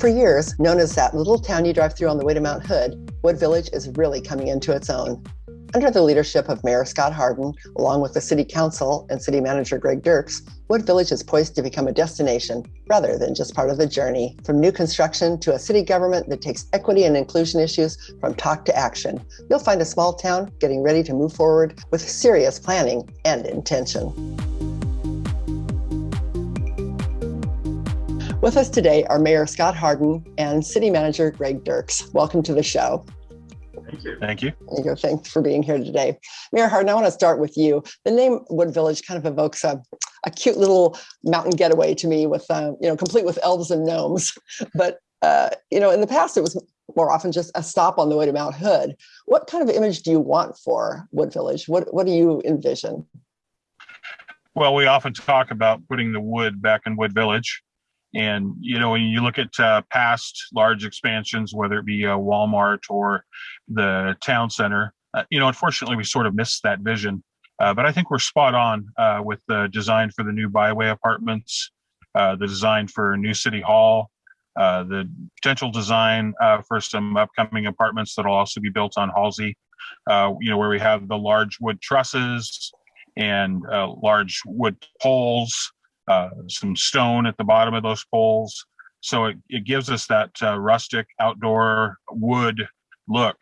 For years, known as that little town you drive through on the way to Mount Hood, Wood Village is really coming into its own. Under the leadership of Mayor Scott Harden, along with the City Council and City Manager Greg Dirks, Wood Village is poised to become a destination rather than just part of the journey. From new construction to a city government that takes equity and inclusion issues from talk to action, you'll find a small town getting ready to move forward with serious planning and intention. With us today are Mayor Scott Harden and City Manager Greg Dirks. Welcome to the show. Thank you. Thank you. Thank you. Thanks for being here today. Mayor Harden, I want to start with you. The name Wood Village kind of evokes a, a cute little mountain getaway to me with, uh, you know, complete with elves and gnomes. But, uh, you know, in the past, it was more often just a stop on the way to Mount Hood. What kind of image do you want for Wood Village? What, what do you envision? Well, we often talk about putting the wood back in Wood Village. And, you know, when you look at uh, past large expansions, whether it be a Walmart or the town center, uh, you know, unfortunately, we sort of missed that vision. Uh, but I think we're spot on uh, with the design for the new byway apartments, uh, the design for new city hall, uh, the potential design for some upcoming apartments that'll also be built on Halsey, you know, where we have the large wood trusses and large wood poles, uh, some stone at the bottom of those poles. So it, it gives us that uh, rustic outdoor wood look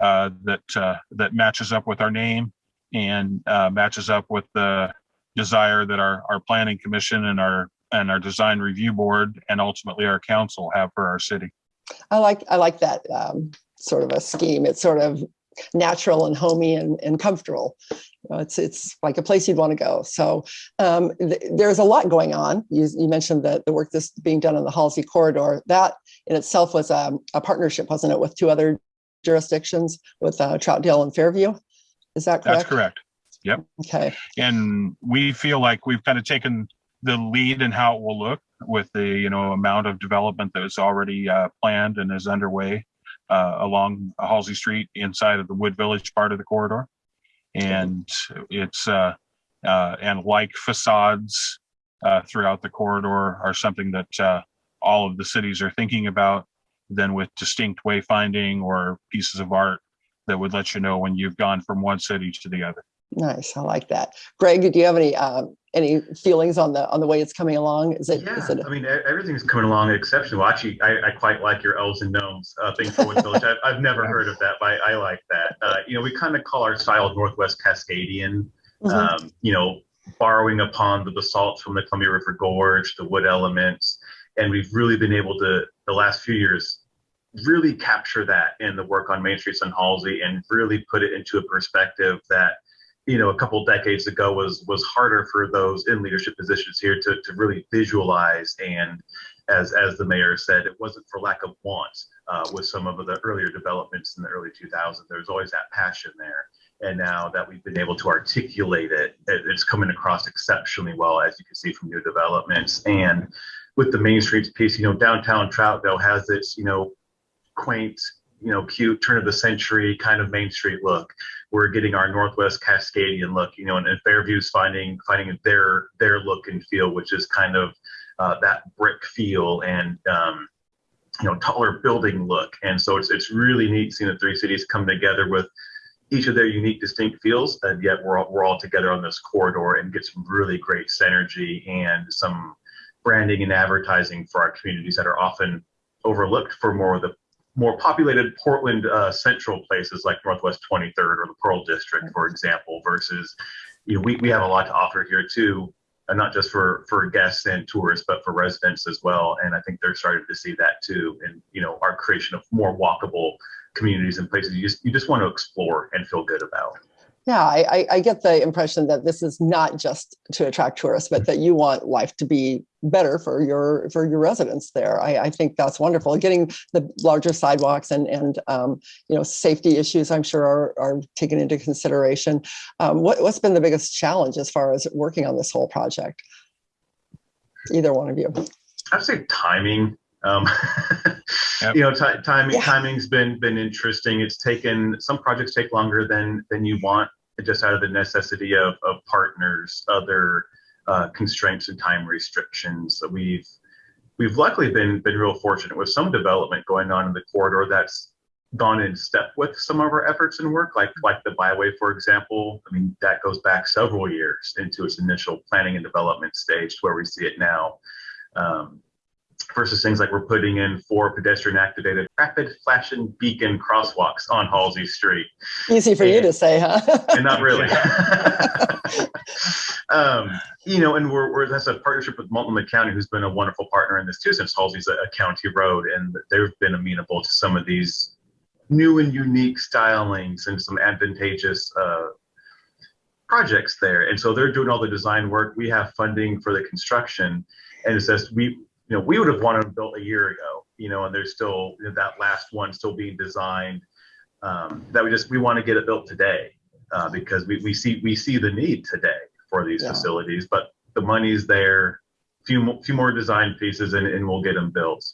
uh, that uh, that matches up with our name and uh, matches up with the desire that our, our planning commission and our and our design review board and ultimately our council have for our city. I like I like that um, sort of a scheme. It sort of natural and homey and, and comfortable. You know, it's it's like a place you'd want to go. So um, th there's a lot going on. You, you mentioned that the work that's being done on the Halsey corridor. That in itself was a, um, a partnership, wasn't it, with two other jurisdictions, with uh, Troutdale and Fairview? Is that correct? That's correct. Yep. Okay. And we feel like we've kind of taken the lead in how it will look with the you know amount of development that is already uh, planned and is underway uh, along Halsey Street inside of the Wood Village part of the corridor. And it's, uh, uh, and like facades uh, throughout the corridor are something that uh, all of the cities are thinking about, then with distinct wayfinding or pieces of art that would let you know when you've gone from one city to the other. Nice, I like that. Greg, do you have any um, any feelings on the on the way it's coming along? Is it? Yeah, is it I mean, everything's coming along exceptionally well. Actually, I, I quite like your elves and gnomes uh, thing for Wood Village. I've, I've never heard of that, but I, I like that. Uh, you know, we kind of call our style Northwest Cascadian. Mm -hmm. um, you know, borrowing upon the basalt from the Columbia River Gorge, the wood elements, and we've really been able to the last few years really capture that in the work on Main Streets and Halsey and really put it into a perspective that you know a couple decades ago was was harder for those in leadership positions here to, to really visualize and as as the mayor said it wasn't for lack of want uh, with some of the earlier developments in the early 2000s there's always that passion there. And now that we've been able to articulate it, it it's coming across exceptionally well as you can see from new developments. And with the main streets piece you know downtown troutdale has its you know quaint you know, cute turn of the century kind of Main Street look. We're getting our Northwest Cascadian look, you know, and, and Fairview's finding finding their their look and feel, which is kind of uh, that brick feel and um, you know taller building look. And so it's it's really neat seeing the three cities come together with each of their unique, distinct feels, and yet we're all, we're all together on this corridor and get some really great synergy and some branding and advertising for our communities that are often overlooked for more of the more populated Portland uh, central places like Northwest 23rd or the Pearl District, for example, versus, you know, we, we have a lot to offer here too, and not just for, for guests and tourists, but for residents as well. And I think they're starting to see that too. And, you know, our creation of more walkable communities and places you just, you just want to explore and feel good about. Yeah, I, I get the impression that this is not just to attract tourists, but that you want life to be better for your for your residents there. I, I think that's wonderful. Getting the larger sidewalks and and um, you know safety issues, I'm sure are, are taken into consideration. Um, what, what's been the biggest challenge as far as working on this whole project? Either one of you. I'd say timing. Um, yep. You know, timing yeah. timing's been been interesting. It's taken some projects take longer than than you want just out of the necessity of, of partners, other uh, constraints and time restrictions. We've we've luckily been been real fortunate with some development going on in the corridor that's gone in step with some of our efforts and work, like like the byway, for example. I mean, that goes back several years into its initial planning and development stage to where we see it now. Um, versus things like we're putting in four pedestrian activated rapid flashing beacon crosswalks on Halsey Street. Easy for and, you to say, huh? and not really. um, you know, and we're, we're that's a partnership with Multnomah County, who's been a wonderful partner in this too, since Halsey's a, a county road, and they've been amenable to some of these new and unique stylings and some advantageous uh, projects there. And so they're doing all the design work. We have funding for the construction, and it says we you know, we would have wanted them built a year ago, you know, and there's still you know, that last one still being designed. Um, that we just we want to get it built today uh, because we, we see we see the need today for these yeah. facilities, but the money's there. Few few more design pieces and, and we'll get them built.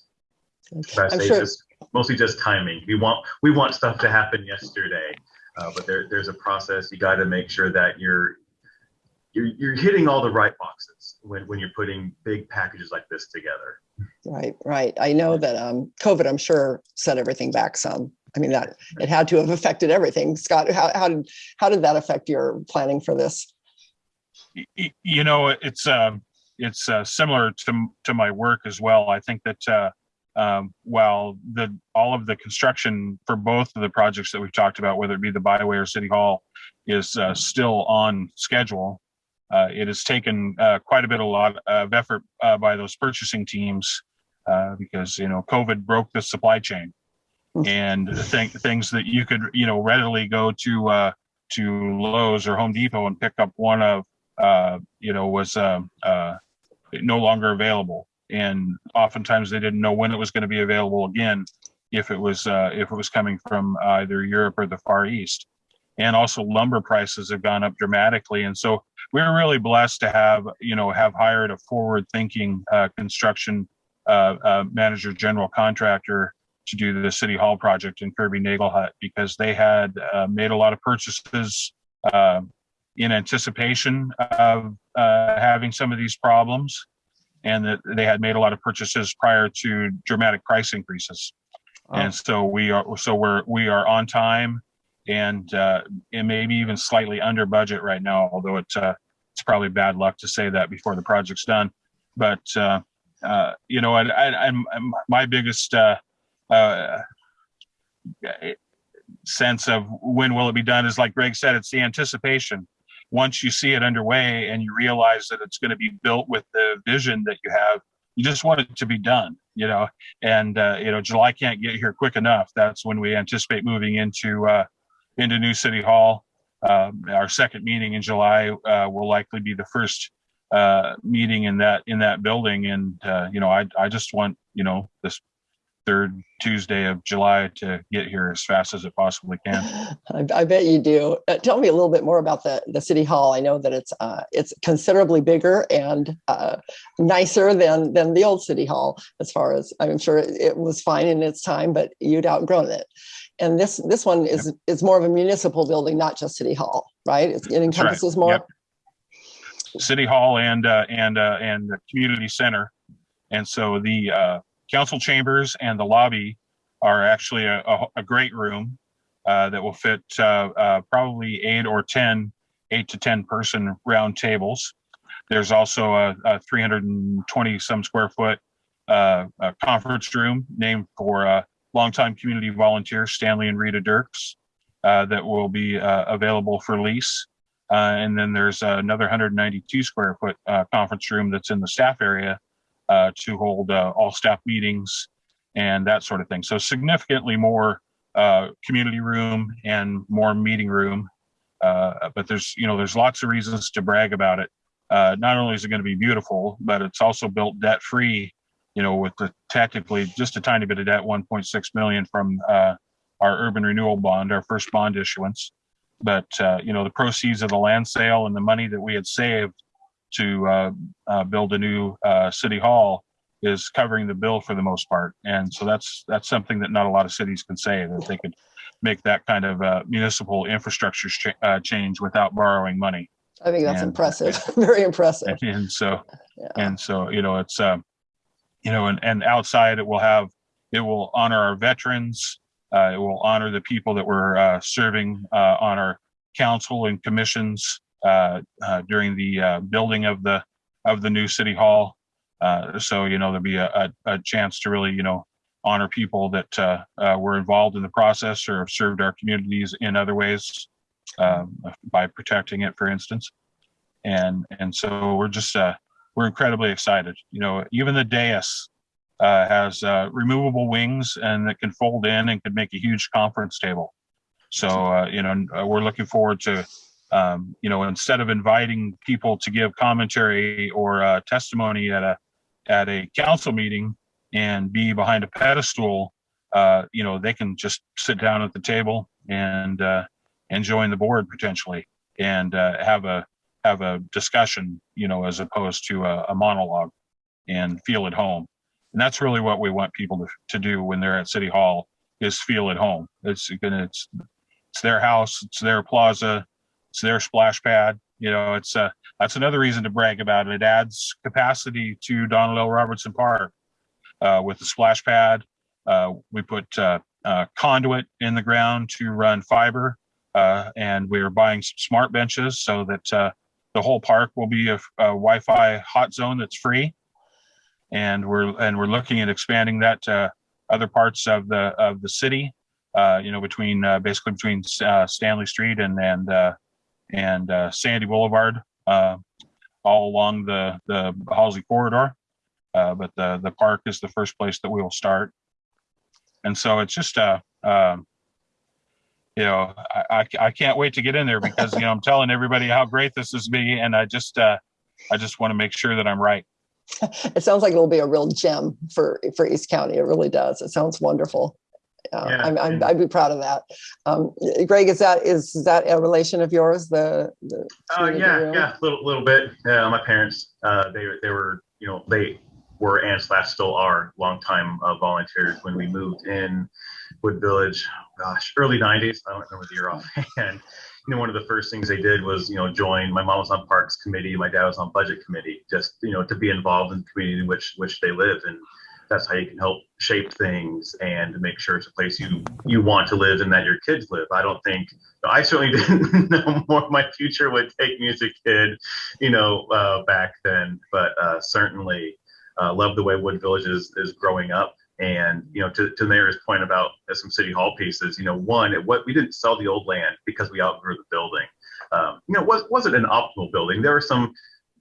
But I say sure. just mostly just timing. We want we want stuff to happen yesterday, uh, but there there's a process. You got to make sure that you're you're, you're hitting all the right boxes when, when you're putting big packages like this together. Right, right. I know that um, COVID, I'm sure, set everything back some. I mean, that it had to have affected everything. Scott, how, how did how did that affect your planning for this? You know, it's uh, it's uh, similar to to my work as well. I think that uh, um, while the all of the construction for both of the projects that we've talked about, whether it be the byway or city hall, is uh, still on schedule uh, it has taken uh, quite a bit a lot of effort uh, by those purchasing teams uh, because you know COVID broke the supply chain, hmm. and th- things that you could you know readily go to uh, to Lowe's or Home Depot and pick up one of uh, you know was no longer available, and oftentimes they didn't know when it was going to be available again if it was if it was coming from either Europe or the Far East. And also lumber prices have gone up dramatically. And so we're really blessed to have you know have hired a forward thinking uh, construction uh, uh, manager general contractor to do the city hall project in Kirby Nagelhout because they had uh, made a lot of purchases uh, in anticipation of uh, having some of these problems and that they had made a lot of purchases prior to dramatic price increases oh. and so we are so we're we are on time and uh, maybe even slightly under budget right now. Although it's uh, it's probably bad luck to say that before the project's done. But uh, uh, you know, I, I, I'm, my biggest uh, uh, sense of when will it be done is like Greg said, it's the anticipation. Once you see it underway and you realize that it's going to be built with the vision that you have, you just want it to be done you know and you know july can't get here quick enough that's when we anticipate moving into into New City Hall. Uh, our second meeting in July uh, will likely be the first uh, meeting in that in that building, and uh, you know, I I just want you know this third Tuesday of July to get here as fast as it possibly can. I, I bet you do. Uh, tell me a little bit more about the the city hall. I know that it's uh, it's considerably bigger and nicer than than the old city hall. As far as I'm sure it was fine in its time, but you'd outgrown it and this this one is yep. is more of a municipal building, not just city hall, right? It's, it encompasses right. more. Yep. City hall and uh, and uh, and the community center, and so the uh, council chambers and the lobby are actually a, a, a great room uh, that will fit uh, uh, probably eight or ten, eight to ten person round tables. There's also a, a 320 some square foot conference room named for longtime community volunteers, Stanley and Rita Dirks, uh, that will be uh, available for lease. Uh, and then there's another 192 square foot uh, conference room that's in the staff area uh, to hold uh, all staff meetings and that sort of thing. So significantly more community room and more meeting room. but there's, you know, there's lots of reasons to brag about it. not only is it going to be beautiful, but it's also built debt free you know, with the tactically just a tiny bit of debt, 1.6 million from uh, our urban renewal bond, our first bond issuance. But uh, you know, the proceeds of the land sale and the money that we had saved to uh, uh build a new uh, city hall is covering the bill for the most part. And so that's that's something that not a lot of cities can say that they could make that kind of uh, municipal infrastructure ch- change without borrowing money. I think that's and, impressive, very impressive. And, and so, yeah. and so, you know, it's. Um, you know, and, and outside it will have, it will honor our veterans. Uh, it will honor the people that were uh, serving uh, on our council and commissions uh, uh, during the uh, building of the of the new city hall. Uh, so you know there'll be a, a, a chance to really you know honor people that were involved in the process or have served our communities in other ways um, by protecting it, for instance. And and so we're just we're incredibly excited. You know, even the dais uh, has uh, removable wings and that can fold in and could make a huge conference table. So uh, you know, uh, we're looking forward to um, you know instead of inviting people to give commentary or uh, testimony at a at a council meeting and be behind a pedestal, uh, you know, they can just sit down at the table and and join the board potentially and have a have a discussion, you know, as opposed to a, a monologue and feel at home. And that's really what we want people to, to do when they're at City Hall is feel at home. It's gonna it's it's their house, it's their plaza, it's their splash pad. You know, it's uh that's another reason to brag about it. It adds capacity to Donald L. Robertson Park uh, with the splash pad. Uh, we put uh, uh, conduit in the ground to run fiber, uh, and we're buying some smart benches so that uh, the whole park will be a, a Wi-Fi hot zone that's free. And we're and we're looking at expanding that to other parts of the of the city. Uh, you know, between uh, basically between uh, Stanley Street and and uh, and uh, Sandy Boulevard, uh, all along the the Halsey corridor. But the the park is the first place that we will start. And so it's just uh, um, you know, I, I I can't wait to get in there because you know I'm telling everybody how great this is me, and I just uh, I just want to make sure that I'm right. It sounds like it'll be a real gem for for East County. It really does. It sounds wonderful. Uh, Yeah, I'm, I'm, and- I'd be proud of that. Um, Greg, is that is that a relation of yours? The, the Uh, yeah, room? yeah, little little bit. Yeah, my parents, uh, they they were, you know, they were and slash still are longtime uh, volunteers when we moved in Wood Village. Gosh, early '90s. I don't remember the year offhand. You know, one of the first things they did was, you know, join. My mom was on Parks Committee. My dad was on Budget Committee. Just, you know, to be involved in the community in which which they live, and that's how you can help shape things and make sure it's a place you you want to live and that your kids live. I don't think I certainly didn't know more my future would take me as a kid, you know, uh, back then. But uh, certainly uh, love the way Wood Village is, is growing up. And you know, to, to Mayor's point about some city hall pieces, you know, one, it, what we didn't sell the old land because we outgrew the building. Um, you know, was wasn't an optimal building. There was some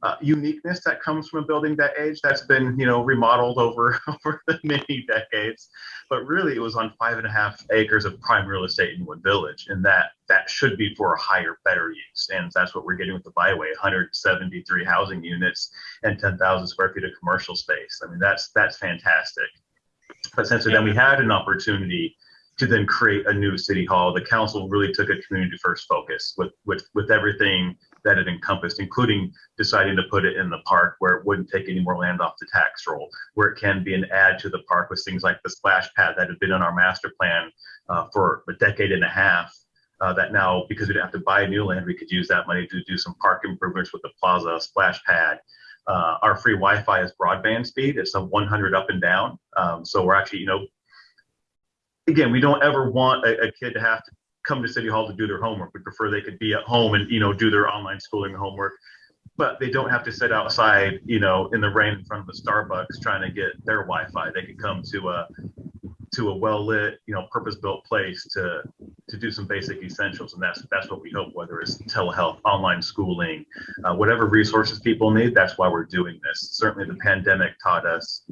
uh, uniqueness that comes from a building that age that's been you know remodeled over over many decades but really it was on five and a half acres of prime real estate in wood village and that that should be for a higher better use and that's what we're getting with the byway 173 housing units and 10,000 square feet of commercial space i mean that's that's fantastic but since then we had an opportunity to then create a new city hall the council really took a community first focus with with with everything that it encompassed, including deciding to put it in the park where it wouldn't take any more land off the tax roll, where it can be an add to the park with things like the splash pad that had been on our master plan uh, for a decade and a half. Uh, that now, because we didn't have to buy new land, we could use that money to do some park improvements with the plaza splash pad. Uh, our free Wi-Fi is broadband speed. It's a 100 up and down. Um, so we're actually, you know, again, we don't ever want a, a kid to have to come to city hall to do their homework. We prefer they could be at home and, you know, do their online schooling homework, but they don't have to sit outside, you know, in the rain in front of a Starbucks trying to get their Wi-Fi. They could come to a, to a well-lit, you know, purpose-built place to, to do some basic essentials. And that's, that's what we hope, whether it's telehealth, online schooling, uh, whatever resources people need, that's why we're doing this. Certainly the pandemic taught us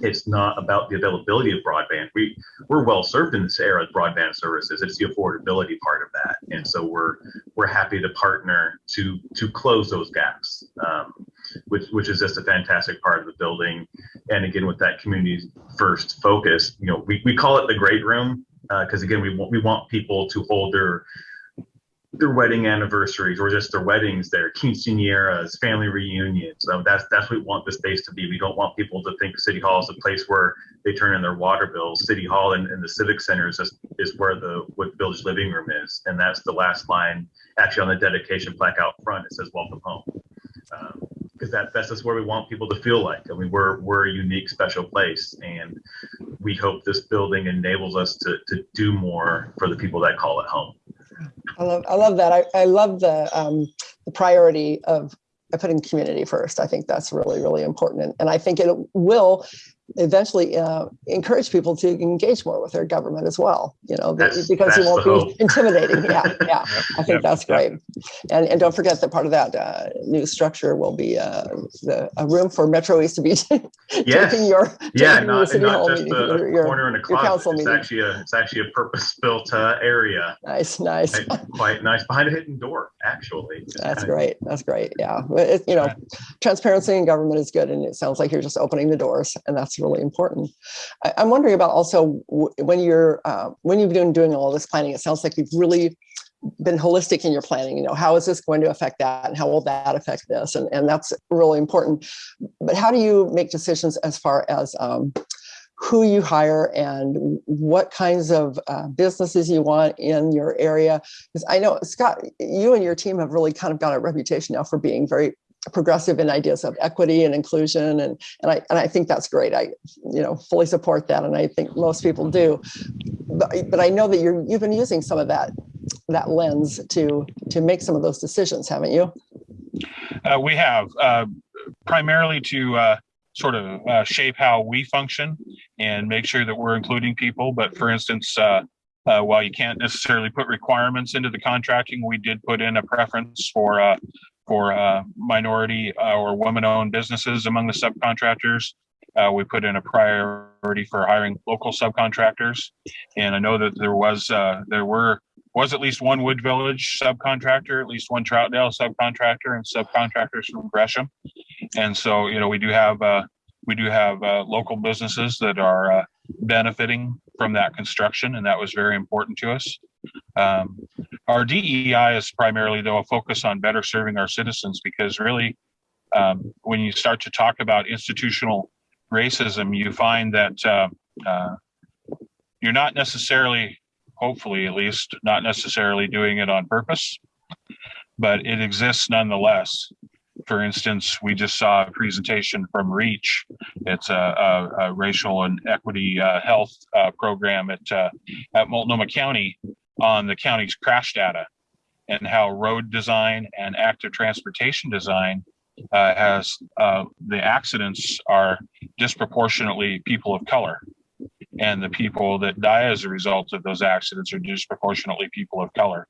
it's not about the availability of broadband. We we're well served in this era of broadband services. It's the affordability part of that, and so we're we're happy to partner to to close those gaps, um, which which is just a fantastic part of the building. And again, with that community first focus, you know, we, we call it the great room because uh, again, we want we want people to hold their their wedding anniversaries or just their weddings, their quinceañeras, family reunions. So that's that's what we want the space to be. We don't want people to think City Hall is a place where they turn in their water bills. City Hall and, and the Civic Center is just is where the Wood Village living room is, and that's the last line actually on the dedication plaque out front. It says "Welcome Home," because because that that's just where we want people to feel like. I mean, we're we're a unique, special place, and we hope this building enables us to to do more for the people that call it home. I love I love that. I, I love the um, the priority of putting community first. I think that's really, really important. And, and I think it will eventually uh, encourage people to engage more with their government as well, you know, That's- because that's won't be hope. intimidating. Yeah, yeah. I think Yep, that's yep. great. And, and don't forget that part of that uh, new structure will be uh, the, a room for Metro East to be Yes. taking your, Yeah, taking your not, city not hall just meeting, a your- your- corner in a closet. council It's meeting. actually a it's actually a purpose-built uh, area. Nice, nice. Quite- Quite nice behind a hidden door, actually. That's great. That's great. Yeah. It, you know, transparency in government is good. And it sounds like you're just opening the doors and that's really important. I, I'm wondering about also when you're, uh, when you've been doing all this planning, it sounds like you've really been holistic in your planning. You know, how is this going to affect that and how will that affect this? And, and that's really important. But how do you make decisions as far as, um, who you hire and what kinds of uh, businesses you want in your area. Because I know, Scott, you and your team have really kind of got a reputation now for being very progressive in ideas of equity and inclusion. And, and, I, and I think that's great. I, you know, fully support that. And I think most people do. But, but I know that you're, you've been using some of that, that lens to, to make some of those decisions, haven't you? Uh, we have uh, primarily to uh, sort of uh, shape how we function and make sure that we're including people. But for instance, uh, uh, while you can't necessarily put requirements into the contracting, we did put in a preference for uh, for uh, minority uh, or women-owned businesses among the subcontractors. Uh, we put in a priority for hiring local subcontractors, and I know that there was uh, there were was at least one Wood Village subcontractor, at least one Troutdale subcontractor, and subcontractors from Gresham. And so, you know, we do have uh, we do have uh, local businesses that are uh, benefiting from that construction, and that was very important to us. Um, our DEI is primarily, though, a focus on better serving our citizens because really, um, when you start to talk about institutional racism, you find that uh, uh, you're not necessarily hopefully at least not necessarily doing it on purpose but it exists nonetheless for instance we just saw a presentation from reach it's a, a, a racial and equity uh, health uh, program at uh, at multnomah county on the county's crash data and how road design and active transportation design uh, has uh, the accidents are disproportionately people of color and the people that die as a result of those accidents are disproportionately people of color.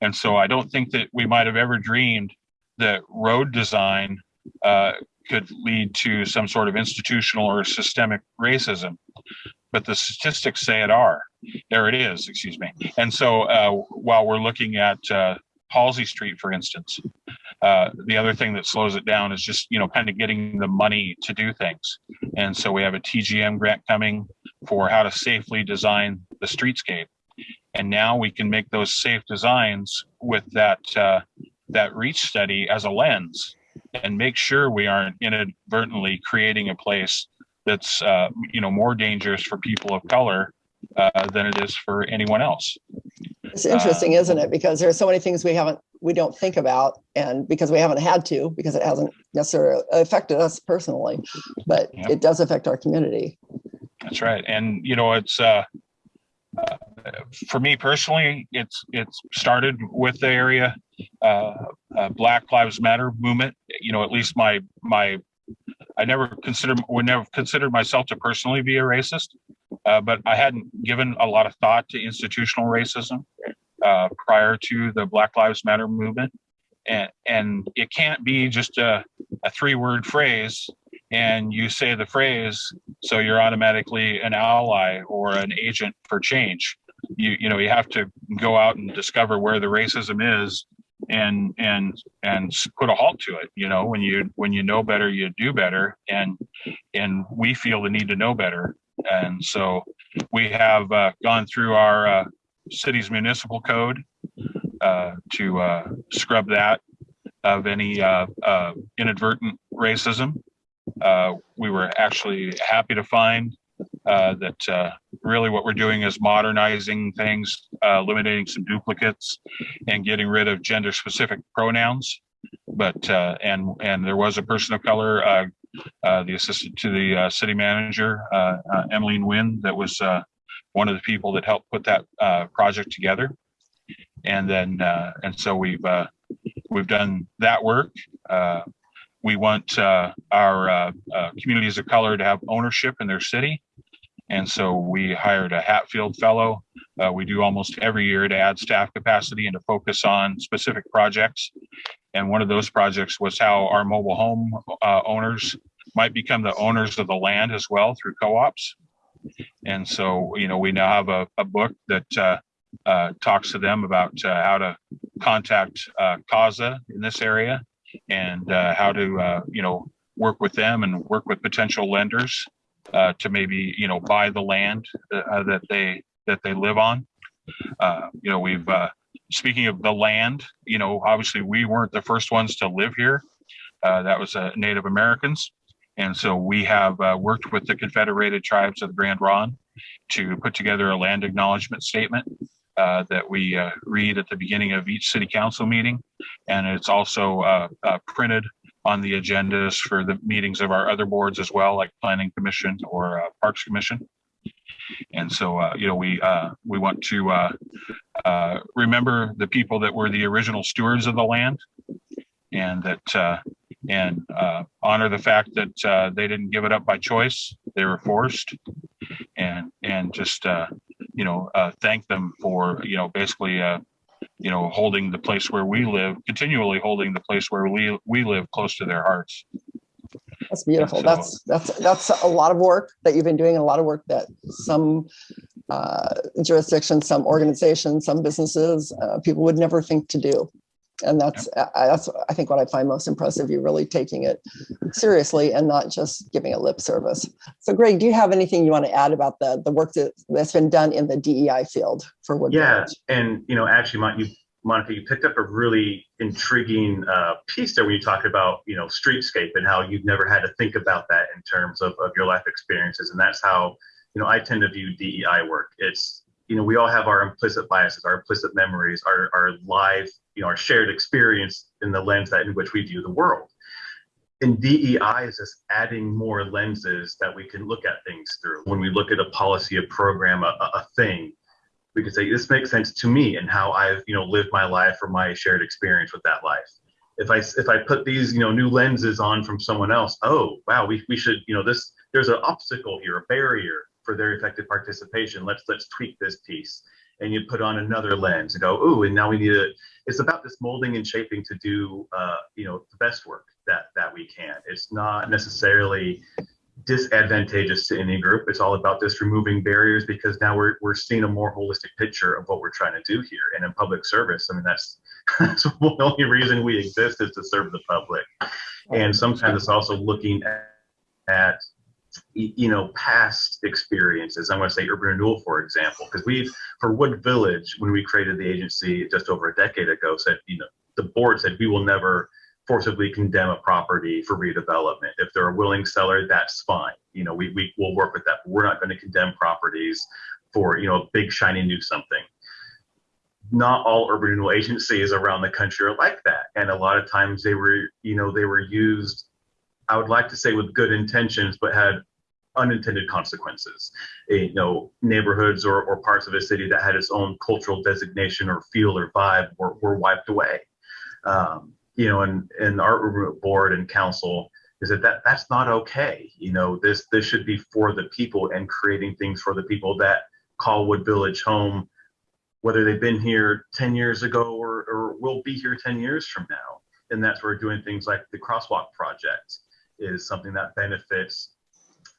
And so I don't think that we might have ever dreamed that road design uh, could lead to some sort of institutional or systemic racism. But the statistics say it are. There it is, excuse me. And so uh, while we're looking at uh, Halsey Street, for instance, uh, the other thing that slows it down is just, you know, kind of getting the money to do things. And so we have a TGM grant coming for how to safely design the streetscape. And now we can make those safe designs with that uh, that reach study as a lens and make sure we aren't inadvertently creating a place that's uh, you know more dangerous for people of color uh, than it is for anyone else. It's interesting, isn't it? Because there are so many things we haven't, we don't think about, and because we haven't had to, because it hasn't necessarily affected us personally, but it does affect our community. That's right. And you know, it's uh, uh, for me personally, it's it's started with the area uh, uh, Black Lives Matter movement. You know, at least my my I never considered would never considered myself to personally be a racist, uh, but I hadn't given a lot of thought to institutional racism uh, prior to the Black Lives Matter movement. And, and it can't be just a, a three word phrase and you say the phrase so you're automatically an ally or an agent for change you you know you have to go out and discover where the racism is and and and put a halt to it you know when you when you know better you do better and and we feel the need to know better. And so we have uh, gone through our uh, city's municipal code uh, to uh, scrub that of any uh, uh, inadvertent racism. We were actually happy to find that really what we're doing is modernizing things, uh, eliminating some duplicates, and getting rid of gender-specific pronouns. but uh, and and there was a person of color, uh, uh, the assistant to the uh, city manager, uh, uh, Emmeline Wynn, that was uh, one of the people that helped put that project together. And then and so we've we've done that work. We want our communities of color to have ownership in their city. And so we hired a Hatfield fellow. Uh, we do almost every year to add staff capacity and to focus on specific projects. And one of those projects was how our mobile home uh, owners might become the owners of the land as well through co-ops. And so, you know, we now have a, a book that uh, uh, talks to them about uh, how to contact uh, CASA in this area and uh, how to, you know, work with them and work with potential lenders uh, to maybe, you know, buy the land uh, that they that they live on. Uh, you know, we've uh, speaking of the land, you know, obviously we weren't the first ones to live here. Uh, that was uh, Native Americans. And so we have worked with the Confederated Tribes of the Grand Ronde to put together a land acknowledgement statement that we read at the beginning of each city council meeting. And it's also printed on the agendas for the meetings of our other boards as well, like Planning Commission or uh, Parks Commission. And so, uh, you know, we uh, we want to uh, uh, remember the people that were the original stewards of the land, and that uh, and uh, honor the fact that they didn't give it up by choice; they were forced, and and just you know thank them for you know basically you know holding the place where we live, continually holding the place where we we live close to their hearts. That's beautiful. So- That's that's that's a lot of work that you've been doing, and a lot of work that some uh, jurisdictions, some organizations, some businesses, uh, people would never think to do. And that's I, that's I think what I find most impressive. You're really taking it seriously and not just giving a lip service. So, Greg, do you have anything you want to add about the the work that, that's been done in the DEI field for Wood Yeah, and you know, actually, Mon- you, Monica, you picked up a really intriguing uh, piece there when you talk about you know streetscape and how you've never had to think about that in terms of, of your life experiences, and that's how you know I tend to view DEI work. It's you know we all have our implicit biases, our implicit memories, our our live you know our shared experience in the lens that in which we view the world. And DEI is just adding more lenses that we can look at things through. When we look at a policy, a program, a, a thing, we can say this makes sense to me and how I've you know lived my life or my shared experience with that life. If I if I put these you know new lenses on from someone else, oh wow, we, we should you know this there's an obstacle here, a barrier for their effective participation. Let's let's tweak this piece, and you put on another lens and go, ooh, and now we need to. It's about this molding and shaping to do uh, you know the best work that that we can. It's not necessarily disadvantageous to any group. It's all about just removing barriers because now we're, we're seeing a more holistic picture of what we're trying to do here. And in public service, I mean, that's, that's the only reason we exist is to serve the public. And sometimes it's also looking at, at you know, past experiences. I'm going to say urban renewal, for example, because we've, for Wood Village, when we created the agency just over a decade ago, said, you know, the board said we will never forcibly condemn a property for redevelopment. If they're a willing seller, that's fine. You know, we, we will work with that. But we're not going to condemn properties for, you know, a big shiny new something. Not all urban renewal agencies around the country are like that. And a lot of times they were, you know, they were used, I would like to say with good intentions, but had unintended consequences. Eh, You know, neighborhoods or, or parts of a city that had its own cultural designation or feel or vibe were, were wiped away. Um, you know, and, and our board and council is that, that that's not okay. You know, this this should be for the people and creating things for the people that call Wood Village home, whether they've been here 10 years ago or, or will be here 10 years from now. And that's where doing things like the crosswalk project is something that benefits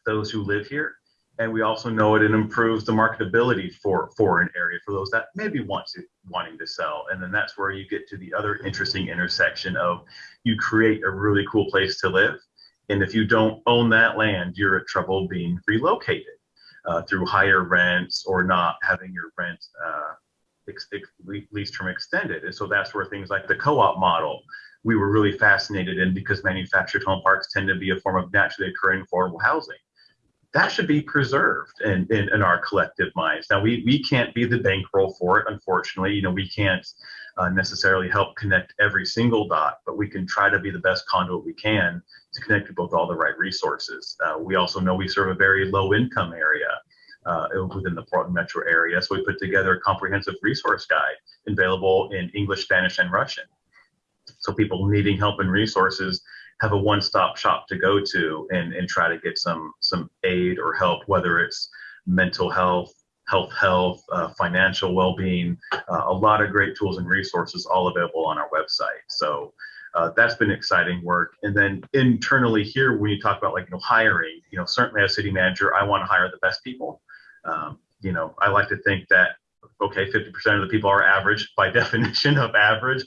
those who live here. And we also know it, it improves the marketability for, for an area for those that maybe want to wanting to sell. And then that's where you get to the other interesting intersection of you create a really cool place to live. And if you don't own that land, you're at trouble being relocated uh, through higher rents or not having your rent uh, lease term extended. And so that's where things like the co-op model we were really fascinated in because manufactured home parks tend to be a form of naturally occurring affordable housing that should be preserved in, in, in, our collective minds. Now, we, we can't be the bankroll for it, unfortunately. You know, we can't uh, necessarily help connect every single dot, but we can try to be the best conduit we can to connect people with all the right resources. Uh, we also know we serve a very low income area uh, within the Portland metro area. So we put together a comprehensive resource guide available in English, Spanish, and Russian. So people needing help and resources have a one-stop shop to go to and, and try to get some some aid or help, whether it's mental health, health, health, uh, financial well-being, uh, a lot of great tools and resources all available on our website. So uh, that's been exciting work. And then internally here, when you talk about like you know hiring, you know certainly as city manager, I want to hire the best people. Um, you know, I like to think that okay, 50% of the people are average by definition of average.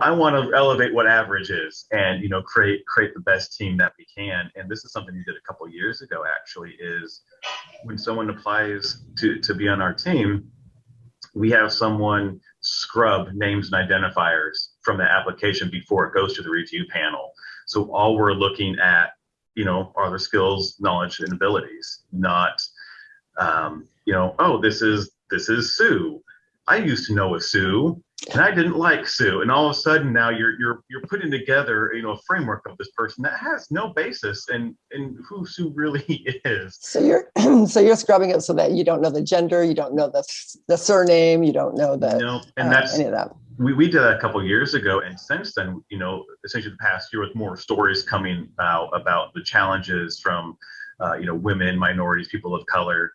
I want to elevate what average is and, you know, create, create the best team that we can. And this is something we did a couple years ago, actually, is when someone applies to, to be on our team, we have someone scrub names and identifiers from the application before it goes to the review panel. So all we're looking at, you know, are the skills, knowledge, and abilities, not, um, you know, oh, this is this is Sue. I used to know a Sue and I didn't like Sue. And all of a sudden now you're you're you're putting together, you know, a framework of this person that has no basis in in who Sue really is. So you're so you're scrubbing it so that you don't know the gender, you don't know the the surname, you don't know the no, and uh, that's any of that. We, we did that a couple years ago, and since then, you know, essentially the past year with more stories coming out about the challenges from, uh, you know, women, minorities, people of color.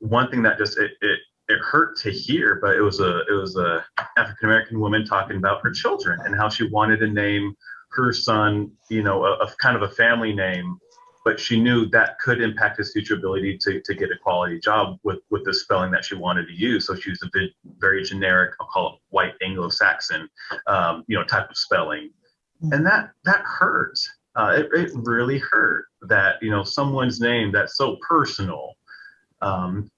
One thing that just it, it it hurt to hear, but it was a it was a African American woman talking about her children and how she wanted to name her son, you know, a, a, kind of a family name, but she knew that could impact his future ability to, to get a quality job with with the spelling that she wanted to use. So she used a bit very generic, I'll call it white Anglo-Saxon, um, you know, type of spelling, and that that hurt. Uh, it, it really hurt that you know someone's name that's so personal um,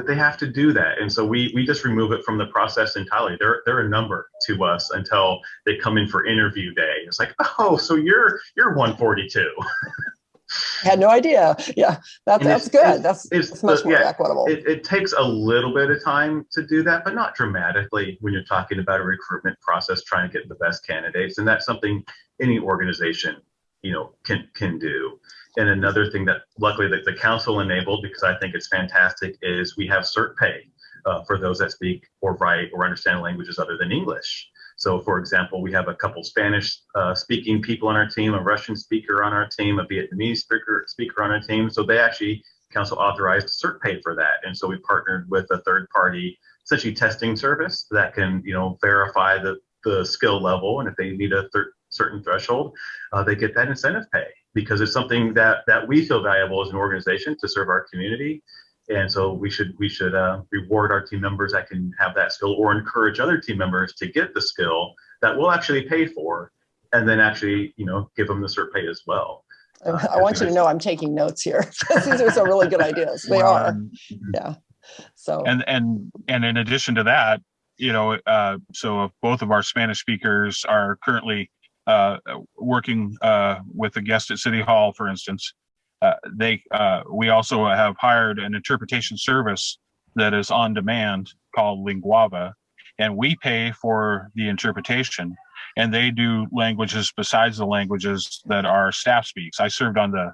that they have to do that. And so we we just remove it from the process entirely. They're they're a number to us until they come in for interview day. It's like, oh, so you're you're 142. I had no idea. Yeah, that's that's good. It's, that's, it's, that's much more yeah, equitable. It, it takes a little bit of time to do that, but not dramatically when you're talking about a recruitment process, trying to get the best candidates. And that's something any organization, you know, can can do. And another thing that luckily that the council enabled, because I think it's fantastic, is we have cert pay uh, for those that speak or write or understand languages other than English. So for example, we have a couple Spanish uh, speaking people on our team, a Russian speaker on our team, a Vietnamese speaker, speaker on our team. So they actually, council authorized cert pay for that. And so we partnered with a third party, essentially testing service that can, you know, verify the, the skill level. And if they need a certain threshold, uh, they get that incentive pay because it's something that that we feel valuable as an organization to serve our community. And so we should we should uh, reward our team members that can have that skill or encourage other team members to get the skill that we'll actually pay for and then actually you know give them the cert pay as well. Uh, i want you to know i'm taking notes here. These are some really good ideas. They well, are. yeah. So and and and in addition to that you know uh, so both of our spanish speakers are currently uh, working uh, with a guest at City Hall, for instance, uh, they uh, we also have hired an interpretation service that is on demand called Linguava, and we pay for the interpretation, and they do languages besides the languages that our staff speaks. I served on the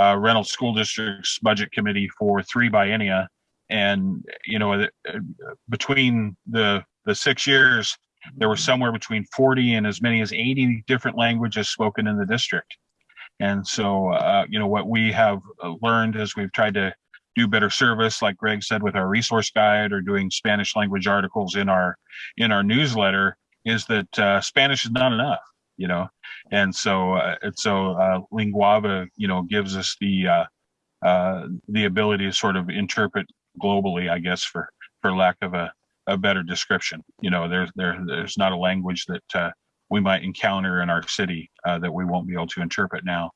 uh, Reynolds School District's budget committee for three biennia, and you know between the the six years there were somewhere between 40 and as many as 80 different languages spoken in the district. And so, uh, you know, what we have uh, learned as we've tried to do better service, like Greg said, with our resource guide or doing Spanish language articles in our in our newsletter, is that uh, Spanish is not enough, you know. And so, uh, and so, uh, Linguava, you know, gives us the uh, uh, the ability to sort of interpret globally, I guess, for for lack of a a better description. You know, there's there there's not a language that uh, we might encounter in our city uh, that we won't be able to interpret now.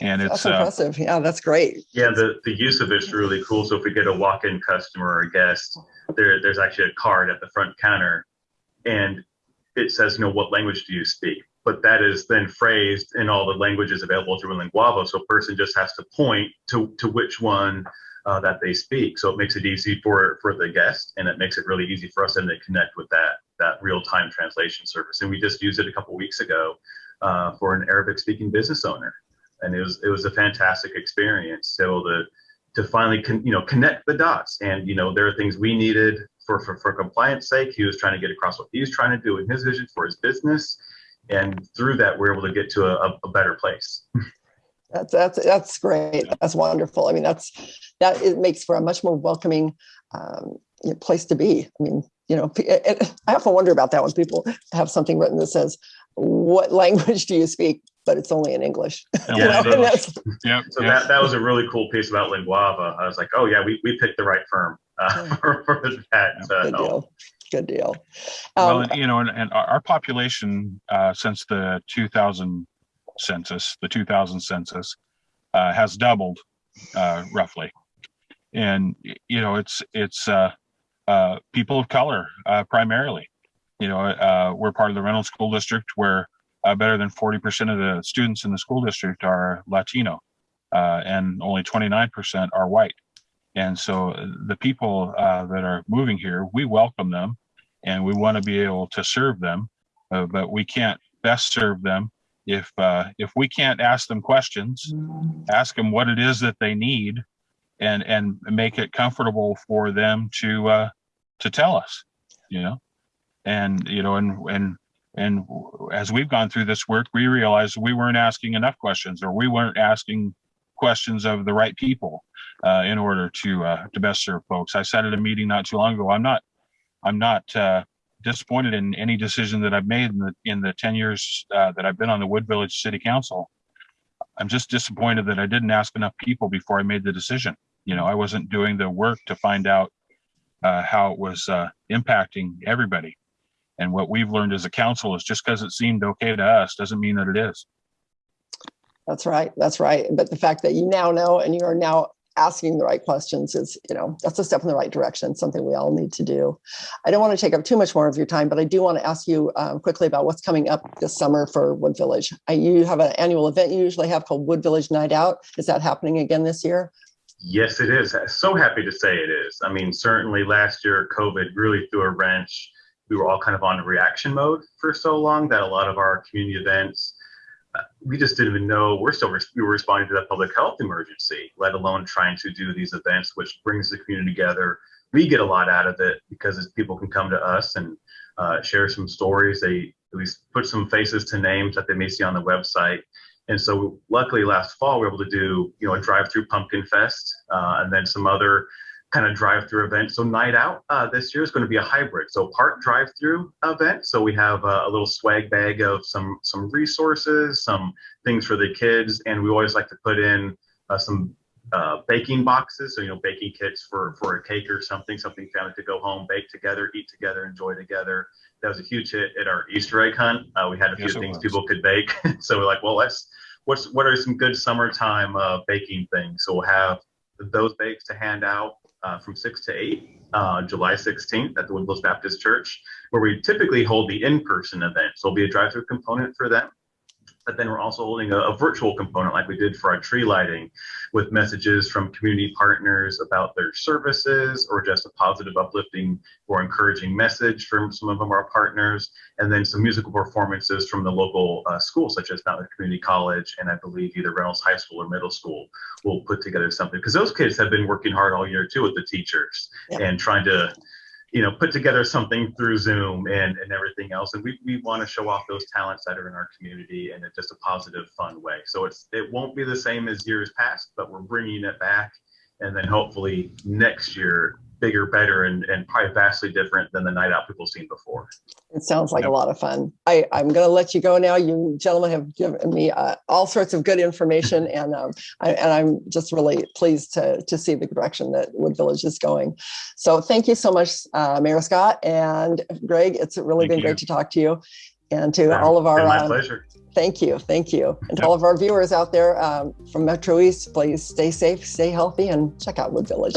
And it's impressive. Uh, yeah, that's great. Yeah, the, the use of it's really cool. So if we get a walk-in customer or a guest, there there's actually a card at the front counter, and it says, you know, what language do you speak? but that is then phrased in all the languages available through Linguava. So a person just has to point to, to which one uh, that they speak. So it makes it easy for, for the guest and it makes it really easy for us then to connect with that, that real-time translation service. And we just used it a couple weeks ago uh, for an Arabic speaking business owner. And it was, it was a fantastic experience. So the, to finally, con, you know, connect the dots and, you know, there are things we needed for, for, for compliance sake. He was trying to get across what he was trying to do in his vision for his business and through that we're able to get to a, a better place that's that's that's great. That's wonderful. I mean that's that it makes for a much more welcoming um, place to be. I mean you know i often wonder about that when people have something written that says what language do you speak? But it's only in english. Yeah, so, yep, so yep. that, that was a really cool piece about Linguava. I was like oh yeah we, we picked the right firm uh, for, for that uh, Good deal. good deal. Um, well, you know, and, and our population uh, since the 2000 census, the 2000 census, uh, has doubled uh, roughly, and you know, it's it's uh, uh, people of color uh, primarily. You know, we're part of the Reynolds School District where better than 40% of the students in the school district are Latino, and only 29% are white. And so the people uh, that are moving here, we welcome them and we want to be able to serve them, uh, but we can't best serve them if uh, if we can't ask them questions, ask them what it is that they need, and and make it comfortable for them to uh, to tell us, you know, and you know, and and and as we've gone through this work, we realized we weren't asking enough questions, or we weren't asking questions of the right people uh, in order to uh, to best serve folks. I said at a meeting not too long ago, I'm not I'm not uh, disappointed in any decision that I've made in the in the 10 years uh, that I've been on the Wood Village City Council. I'm just disappointed that I didn't ask enough people before I made the decision. You know, I wasn't doing the work to find out uh, how it was uh, impacting everybody. And what we've learned as a council is just because it seemed okay to us doesn't mean that it is. That's right. That's right. But the fact that you now know and you are now asking the right questions is, you know, that's a step in the right direction, something we all need to do. I don't want to take up too much more of your time, but I do want to ask you um, quickly about what's coming up this summer for Wood Village. I, you have an annual event you usually have called Wood Village Night Out. Is that happening again this year? Yes, it is. So happy to say it is. I mean, certainly last year, COVID really threw a wrench. We were all kind of on reaction mode for so long that a lot of our community events, we just didn't even know we're still we were responding to that public health emergency, let alone trying to do these events, which brings the community together. We get a lot out of it because people can come to us and uh, share some stories. They at least put some faces to names that they may see on the website. And so, luckily, last fall we were able to do you know a drive-through pumpkin fest uh, and then some other kind of drive-through event. So night out uh, this year is going to be a hybrid. So part drive-through event. So we have a, a, little swag bag of some some resources, some things for the kids, and we always like to put in uh, some uh, baking boxes. So you know, baking kits for for a cake or something, something family to go home, bake together, eat together, enjoy together. That was a huge hit at our Easter egg hunt. Uh, we had a few yes, things people could bake. so we're like, well, let's what's what are some good summertime uh, baking things? So we'll have those bakes to hand out uh, from 6 to 8, uh, July 16th at the Wood Baptist Church, where we typically hold the in-person event. So there'll be a drive-through component for that but then we're also holding a, a, virtual component like we did for our tree lighting with messages from community partners about their services or just a positive uplifting or encouraging message from some of our partners. And then some musical performances from the local uh, schools such as Mt. Hood Community College and I believe either Reynolds High School or middle school will put together something. Because those kids have been working hard all year too with the teachers and trying to you know, put together something through Zoom and, and everything else. And we, we want to show off those talents that are in our community in a, just a positive, fun way. So it's it won't be the same as years past, but we're bringing it back. And then hopefully next year bigger, better, and, and probably vastly different than the night out people seen before. It sounds like yep. a lot of fun. I, I'm going to let you go now. You gentlemen have given me uh, all sorts of good information, and um, I, and I'm just really pleased to to see the direction that Wood Village is going. So thank you so much, uh, Mayor Scott and Greg. It's really thank been you. great to talk to you, and to all of our. my um, pleasure. Thank you. Thank you. And to all of our viewers out there um, from Metro East, please stay safe, stay healthy, and check out Wood Village.